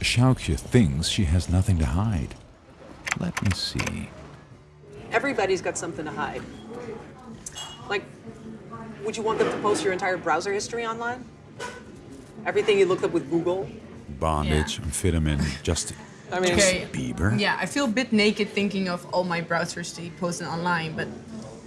Sjoukje thinks she has nothing to hide. Let me see. Everybody's got something to hide. Like, would you want them to post your entire browser history online? Everything you looked up with Google? Bondage, amphetamine, just I mean, Okay. Bieber. Yeah, I feel a bit naked thinking of all my browsers they posted online, but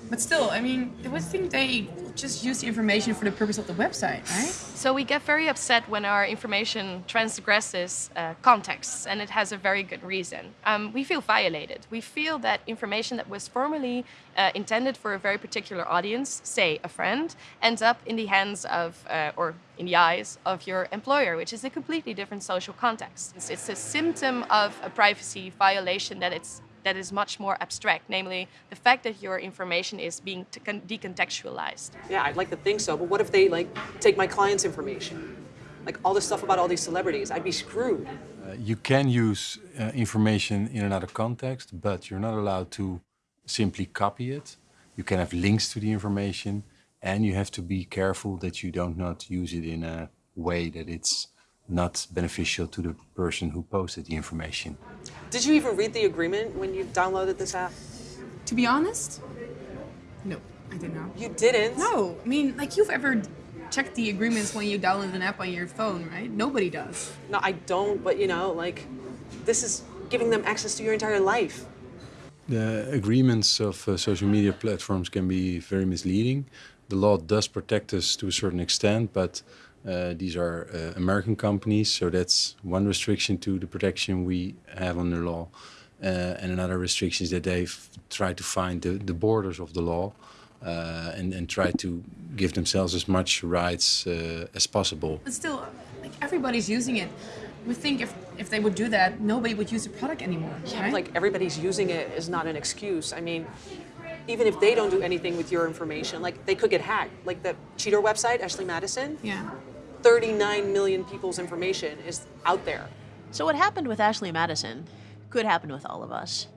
but still, I mean, I would think they just use the information for the purpose of the website, right? So we get very upset when our information transgresses uh, contexts, and it has a very good reason. Um, we feel violated. We feel that information that was formerly uh, intended for a very particular audience, say a friend, ends up in the hands of, uh, or in the eyes of your employer, which is a completely different social context. It's, it's a symptom of a privacy violation that it's that is much more abstract, namely the fact that your information is being t- decontextualized. yeah, I'd like to think so, but what if they, like, take my client's information? Like, all this stuff about all these celebrities, I'd be screwed. Uh, you can use uh, information in another context, but you're not allowed to simply copy it. You can have links to the information, and you have to be careful that you don't not use it in a way that it's not beneficial to the person who posted the information. Did you even read the agreement when you downloaded this app? To be honest, no, I did not. You didn't? No, I mean, like you've ever checked the agreements when you download an app on your phone, right? Nobody does. No, I don't, but you know, like, this is giving them access to your entire life. The agreements of uh, social media platforms can be very misleading. The law does protect us to a certain extent, but uh, these are uh, American companies, so that's one restriction to the protection we have under law. Uh, and another restriction is that they've tried to find the, the borders of the law uh, and, and try to give themselves as much rights uh, as possible. But still, like everybody's using it. We think if if they would do that, nobody would use the product anymore, right? Like, everybody's using it is not an excuse. I mean, even if they don't do anything with your information, like, they could get hacked. Like, the cheater website, Ashley Madison, yeah. 39 million people's information is out there. So, what happened with Ashley Madison could happen with all of us.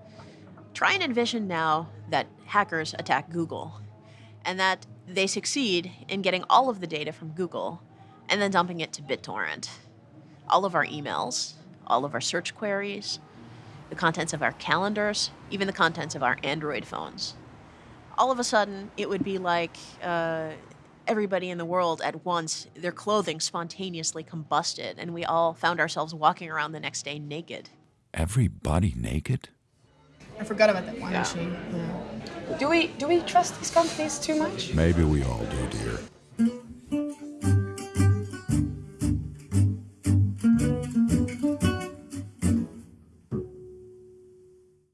Try and envision now that hackers attack Google and that they succeed in getting all of the data from Google and then dumping it to BitTorrent. All of our emails, all of our search queries, the contents of our calendars, even the contents of our Android phones. All of a sudden, it would be like uh, everybody in the world at once, their clothing spontaneously combusted, and we all found ourselves walking around the next day naked. Everybody naked? I forgot about that one machine. Yeah. Do we, do we trust these companies too much? Maybe we all do, dear.